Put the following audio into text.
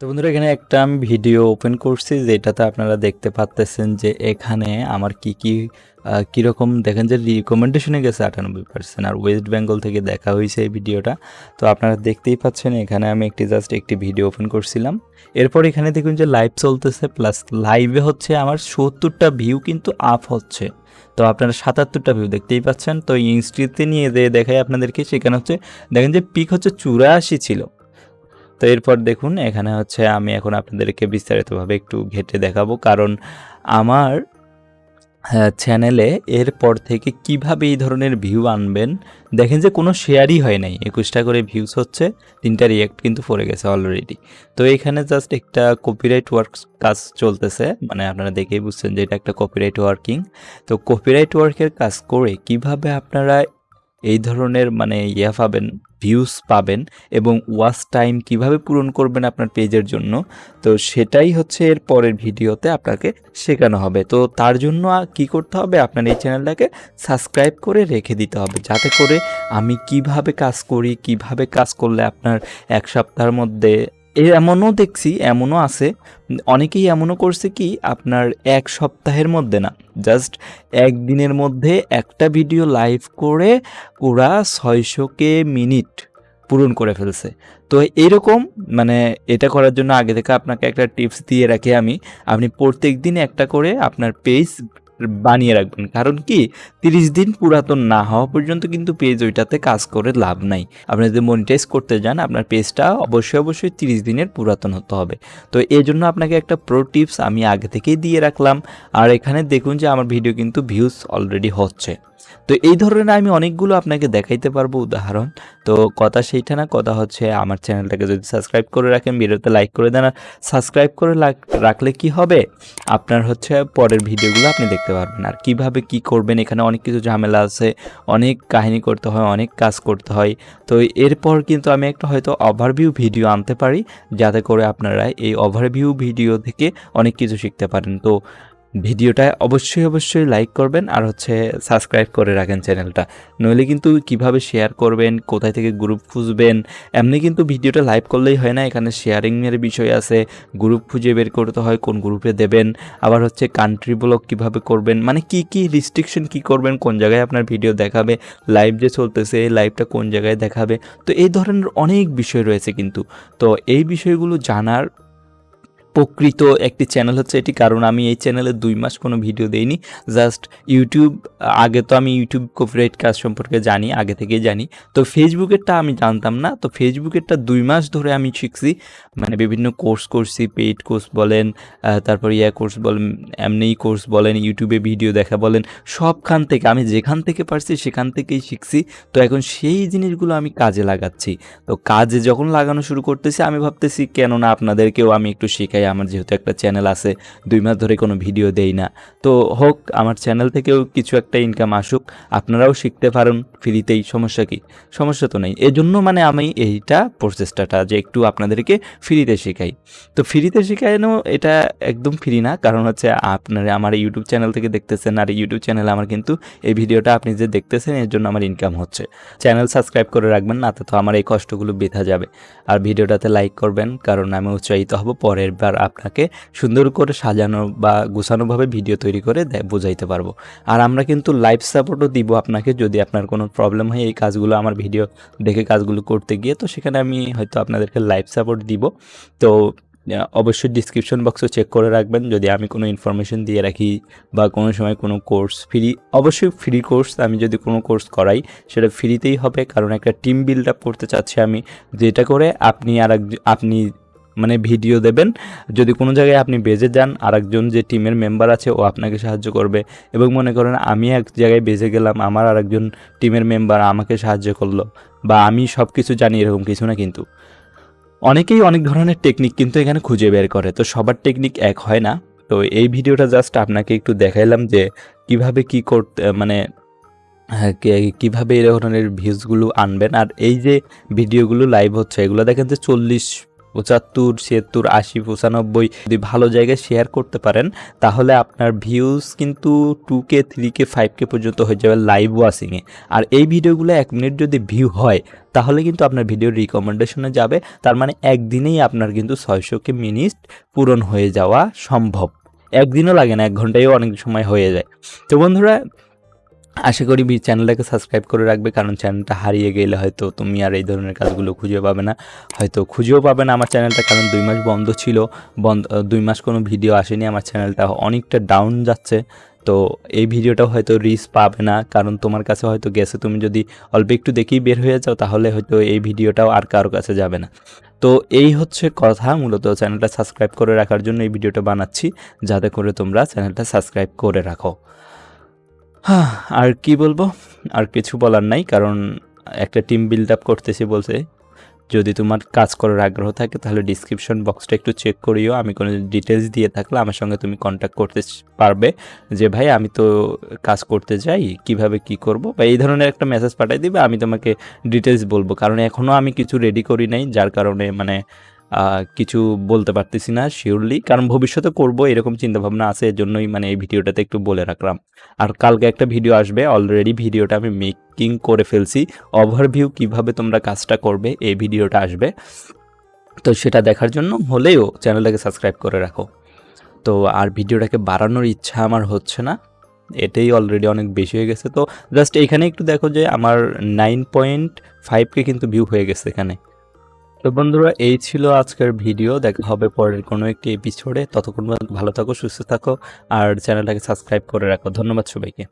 তো বন্ধুরা, এখানে একটা আমি ভিডিও ওপেন করছি যেটাতে আপনারা দেখতে পাচ্তেছেন যে এখানে আমার কি কি কীরকম, দেখেন যে রিকমেন্ডেশনে গেছে আটানব্বই পার্সেন্ট আর ওয়েস্ট বেঙ্গল থেকে দেখা হয়েছে এই ভিডিওটা। তো আপনারা দেখতেই পাচ্ছেন, এখানে আমি একটি জাস্ট একটি ভিডিও ওপেন করছিলাম। এরপর এখানে দেখুন যে লাইভ চলতেছে প্লাস লাইভে হচ্ছে আমার সত্তরটা ভিউ কিন্তু আপ হচ্ছে। তো আপনারা সাতাত্তরটা ভিউ দেখতেই পাচ্ছেন। তো ইনস্টিতে নিয়ে দেখাই আপনাদেরকে, সেখানে হচ্ছে, দেখেন যে পিক হচ্ছে চুরাশি ছিল। তো এরপর দেখুন এখানে হচ্ছে আমি এখন আপনাদেরকে বিস্তারিতভাবে একটু ঘেটে দেখাবো। কারণ আমার হ্যাঁ, চ্যানেলে এরপর থেকে কীভাবে এই ধরনের ভিউ আনবেন দেখেন যে কোনো শেয়ারই হয় নাই। একুশটা করে ভিউস হচ্ছে তিনটা রিয়েক্ট কিন্তু পড়ে গেছে অলরেডি তো এখানে জাস্ট একটা কপিরাইট ওয়ার্ক কাজ চলতেছে মানে আপনারা দেখেই বুঝছেন যে এটা একটা কপিরাইট ওয়ার্কিং তো কপিরাইট ওয়ার্কের কাজ করে কীভাবে আপনারা এই ধরনের মানে ইয়া পাবেন ভিউজ পাবেন এবং ওয়াচ টাইম কীভাবে পূরণ করবেন আপনার পেজের জন্য, তো সেটাই হচ্ছে এর পরের ভিডিওতে আপনাকে শেখানো হবে। তো তার জন্য কি করতে হবে, আপনার এই চ্যানেলটাকে সাবস্ক্রাইব করে রেখে দিতে হবে, যাতে করে আমি কীভাবে কাজ করি, কীভাবে কাজ করলে আপনার এক সপ্তাহের মধ্যে এমনও দেখছি, এমনও আছে। অনেকেই এমনও করছে কি, আপনার এক সপ্তাহের মধ্যে না জাস্ট একদিনের মধ্যে একটা ভিডিও লাইভ করে ওরা ছয়শোকে মিনিট পূরণ করে ফেলছে। তো এরকম মানে এটা করার জন্য আগে থেকে আপনাকে একটা টিপস দিয়ে রাখি আমি। আপনি প্রত্যেক দিন একটা করে আপনার পেজ বানিয়ে রাখবেন। কারণ কি? তিরিশ দিন পুরাতন না হওয়া পর্যন্ত কিন্তু পেজ ওইটাতে কাজ করে লাভ নাই। আপনি যদি মনিটাইজ করতে যান, আপনার পেজটা অবশ্যই অবশ্যই তিরিশ দিনের পুরাতন হতে হবে। তো এই জন্য আপনাকে একটা প্রো টিপস আমি আগে থেকেই দিয়ে রাখলাম। আর এখানে দেখুন যে আমার ভিডিও কিন্তু ভিউজ অলরেডি হচ্ছে। তো এই ধরনের আমি অনেকগুলো আপনাকে দেখাইতে পারব উদাহরণ। তো কথা সেইটা না, কথা হচ্ছে আমার চ্যানেলটাকে যদি সাবস্ক্রাইব করে রাখেন, ভিডিওতে লাইক করে দেন। আর সাবস্ক্রাইব করে রাখলে কি হবে? আপনার হচ্ছে পরের ভিডিওগুলো আপনি দেখতে পারবেন। আর কীভাবে কি করবেন, এখানে অনেক কিছু ঝামেলা আছে, অনেক কাহিনী করতে হয়, অনেক কাজ করতে হয়। তো এরপর কিন্তু আমি একটা হয়তো ওভারভিউ ভিডিও আনতে পারি, যাতে করে আপনারা এই ওভারভিউ ভিডিও থেকে অনেক কিছু শিখতে পারেন। তো ভিডিওটা অবশ্যই অবশ্যই লাইক করবেন আর হচ্ছে সাবস্ক্রাইব করে রাখেন চ্যানেলটা নইলে কিন্তু কীভাবে শেয়ার করবেন, কোথায় থেকে গ্রুপ খুঁজবেন, এমনি কিন্তু ভিডিওটা লাইভ করলেই হয় না। এখানে শেয়ারিংয়ের বিষয় আছে গ্রুপ খুঁজে বের করতে হয়, কোন গ্রুপে দেবেন, আবার হচ্ছে কান্ট্রি ব্লগ কীভাবে করবেন মানে কি কি রিস্ট্রিকশন কি করবেন, কোন জায়গায় আপনার ভিডিও দেখাবে লাইভ যে চলতেছে, এই লাইভটা কোন জায়গায় দেখাবে, তো এই ধরনের অনেক বিষয় রয়েছে কিন্তু। তো এই বিষয়গুলো জানার প্রকৃত একটি চ্যানেল হচ্ছে এটি। কারণ আমি এই চ্যানেলে দুই মাস কোনো ভিডিও দেইনি। জাস্ট ইউটিউব আগে তো আমি ইউটিউব কপিরাইট কাজ সম্পর্কে জানি, আগে থেকেই জানি। তো ফেসবুকেরটা আমি জানতাম না। তো ফেসবুকেরটা দুই মাস ধরে আমি শিখছি। মানে বিভিন্ন কোর্স করছি পেইড কোর্স বলেন তারপর ইয়া কোর্স বলেন, এমনি কোর্স বলেন ইউটিউবে ভিডিও দেখা বলেন, সবখান থেকে আমি যেখান থেকে পারছি সেখান থেকেই শিখছি। তো এখন সেই জিনিসগুলো আমি কাজে লাগাচ্ছি। তো কাজে যখন লাগানো শুরু করতেছি, আমি ভাবতেছি কেন না আপনাদেরকেও আমি একটু শেখাই আমার যেহেতু একটা চ্যানেল আছে, দুই মাস ধরে কোনো ভিডিও দেই না। তো হোক, আমার চ্যানেল থেকেও কিছু একটা ইনকাম আসুক, আপনারাও শিখতে পারেন ফ্রিতেই সমস্যা কি? সমস্যা তো নেই। এজন্য মানে আমি এইটা প্রচেষ্টাটা যে একটু আপনাদেরকে ফ্রিতে শেখাই। তো ফ্রিতে শেখানো এটা একদম ফ্রি না, কারণ হচ্ছে আপনারা আমার ইউটিউব চ্যানেল থেকে দেখতেছেন, আর ইউটিউব চ্যানেলে আমার কিন্তু এই ভিডিওটা আপনি যে দেখতেছেন, এর জন্য আমার ইনকাম হচ্ছে। চ্যানেল সাবস্ক্রাইব করে রাখবেন, না তো আমার এই কষ্টগুলো বেথা যাবে। আর ভিডিওটাতে লাইক করবেন, কারণ আমি উৎসাহিত হব পরের বার। আপনাকে সুন্দর করে সাজানো বা গোছানোভাবে ভিডিও তৈরি করে বোঝাইতে পারব। আর আমরা কিন্তু লাইভ সাপোর্টও দিব আপনাকে যদি আপনার কোনো প্রবলেম হয় এই কাজগুলো, আমার ভিডিও দেখে কাজগুলো করতে গিয়ে। তো সেখানে আমি হয়তো আপনাদেরকে লাইভ সাপোর্ট দিব। তো অবশ্যই ডিসক্রিপশন বক্সও চেক করে রাখবেন। যদি আমি কোনো ইনফরমেশন দিয়ে রাখি বা কোনো সময় কোনো কোর্স ফ্রি অবশ্যই ফ্রি কোর্স আমি যদি কোনো কোর্স করাই, সেটা ফ্রিতেই হবে। কারণ একটা টিম বিল্ড আপ করতে চাচ্ছি আমি। যেটা করে আপনি আর আপনি মানে ভিডিও দেবেন। যদি কোনো জায়গায় আপনি বেজে যান আরেকজন যে টিমের মেম্বার আছে ও আপনাকে সাহায্য করবে। এবং মনে করেন আমি এক জায়গায় বেজে গেলাম আমার আরেকজন টিমের মেম্বার আমাকে সাহায্য করল। বা আমি সব কিছু জানি এরকম কিছু না কিন্তু। অনেকেই অনেক ধরনের টেকনিক কিন্তু এখানে খুঁজে বের করে। তো সবার টেকনিক এক হয় না। তো এই ভিডিওটা জাস্ট আপনাকে একটু দেখাইলাম যে কীভাবে কি করতে মানে হ্যাঁ, কীভাবে এই ধরনের ভিউজগুলো আনবেন। আর এই যে ভিডিওগুলো লাইভ হচ্ছে এগুলো দেখেন যে চল্লিশ পঁচাত্তর, ছিয়াত্তর, আশি, পঁচানব্বই যদি ভালো জায়গায় শেয়ার করতে পারেন, তাহলে আপনার ভিউজ কিন্তু two K three K five K পর্যন্ত হয়ে যাবে লাইভ ওয়াচিংয়ে আর এই ভিডিওগুলো এক মিনিট যদি ভিউ হয়, তাহলে কিন্তু আপনার ভিডিও রিকমেন্ডেশনে যাবে। তার মানে একদিনেই আপনার কিন্তু ছয়শো কে মিনিট পূরণ হয়ে যাওয়া সম্ভব। একদিনও লাগে না, এক ঘন্টায়ও অনেক সময় হয়ে যায়। তো বন্ধুরা আশা করি চ্যানেলটাকে সাবস্ক্রাইব করে রাখবে, কারণ চ্যানেলটা হারিয়ে গেলে হয়তো তুমি আর এই ধরনের কাজগুলো খুঁজে পাবে না। হয়তো খুঁজেও পাবে না আমার চ্যানেলটা কারণ দুই মাস বন্ধ ছিল। বন্ধ দুই মাস কোনো ভিডিও আসেনি, আমার চ্যানেলটা অনেকটা ডাউন যাচ্ছে। তো এই ভিডিওটাও হয়তো রিচ পাবে না, কারণ তোমার কাছে হয়তো গেছে। তুমি যদি অল্প একটু দেখেই বের হয়ে যাও, তাহলে হয়তো এই ভিডিওটাও আর কারও কাছে যাবে না। তো এই হচ্ছে কথা, মূলত চ্যানেলটা সাবস্ক্রাইব করে রাখার জন্য এই ভিডিওটা বানাচ্ছি, যাতে করে তোমরা চ্যানেলটা সাবস্ক্রাইব করে রাখো। হ্যাঁ আর কি বলব? আর কিছু বলার নাই, কারণ একটা টিম বিল্ড আপ করতেছি বলছে যদি তোমার কাজ করার আগ্রহ থাকে, তাহলে ডিসক্রিপশন বক্সটা একটু চেক করিও। আমি কোনো ডিটেলস দিয়ে থাকলে আমার সঙ্গে তুমি কন্ট্যাক্ট করতে পারবে যে, ভাই, আমি তো কাজ করতে যাই, কীভাবে কি করব? বা এই ধরনের একটা মেসেজ পাঠাই দিবে, আমি তোমাকে ডিটেলস বলব। কারণ এখনও আমি কিছু রেডি করি নাই, যার কারণে মানে কিছু বলতে পারতেছি না শিওরলি কারণ ভবিষ্যতে করব, এরকম চিন্তাভাবনা আছে এর জন্যই মানে এই ভিডিওটাতে একটু বলে রাখলাম। আর কালকে একটা ভিডিও আসবে অলরেডি ভিডিওটা আমি মেকিং করে ফেলছি ওভারভিউ কীভাবে তোমরা কাজটা করবে, এই ভিডিওটা আসবে। তো সেটা দেখার জন্য হলেও চ্যানেলটাকে সাবস্ক্রাইব করে রাখো। তো আর ভিডিওটাকে বাড়ানোর ইচ্ছা আমার হচ্ছে না, এটাই অলরেডি অনেক বেশি হয়ে গেছে। তো জাস্ট এখানে একটু দেখো যে আমার নাইন পয়েন্ট ফাইভকে কিন্তু ভিউ হয়ে গেছে এখানে। তো বন্ধুরা, এই ছিল আজকের ভিডিও। দেখা হবে পরের কোনো একটি এপিসোডে ততক্ষণ ভালো থাকো, সুস্থ থাকো, আর চ্যানেলটাকে সাবস্ক্রাইব করে রাখো। ধন্যবাদ সবাইকে।